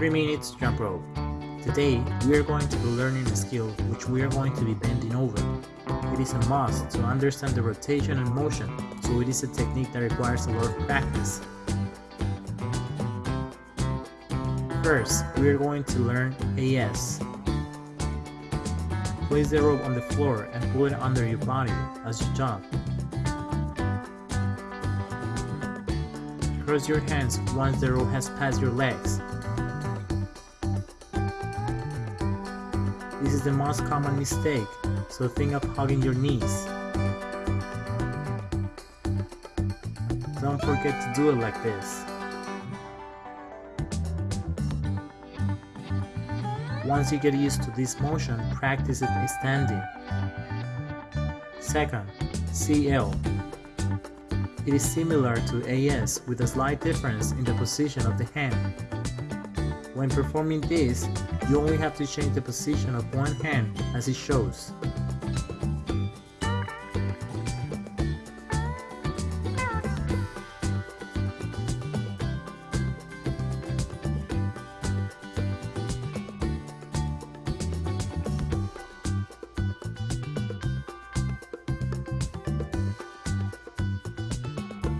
3 minutes jump rope. Today, we are going to be learning a skill which we are going to be bending over. It is a must to understand the rotation and motion, so it is a technique that requires a lot of practice. First, we are going to learn AS. Place the rope on the floor and pull it under your body as you jump. Cross your hands once the rope has passed your legs. This is the most common mistake, so think of hugging your knees. Don't forget to do it like this. Once you get used to this motion, practice it standing. Second, CL. It is similar to AS with a slight difference in the position of the hand. When performing this, you only have to change the position of one hand as it shows.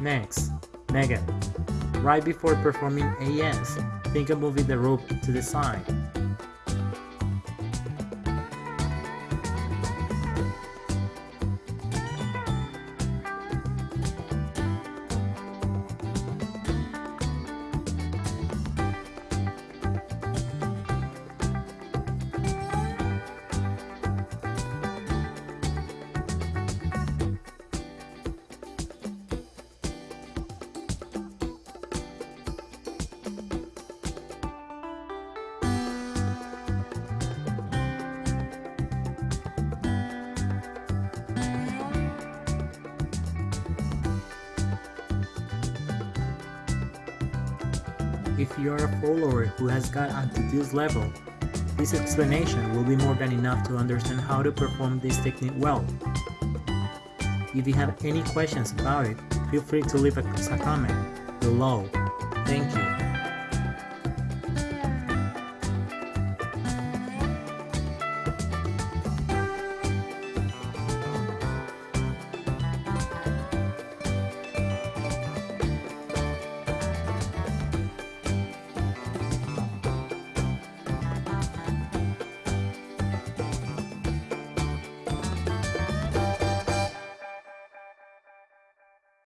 Next, Megan. Right before performing AS, think of moving the rope to the side. If you are a follower who has got onto this level, this explanation will be more than enough to understand how to perform this technique well. If you have any questions about it, feel free to leave a comment below. Thank you.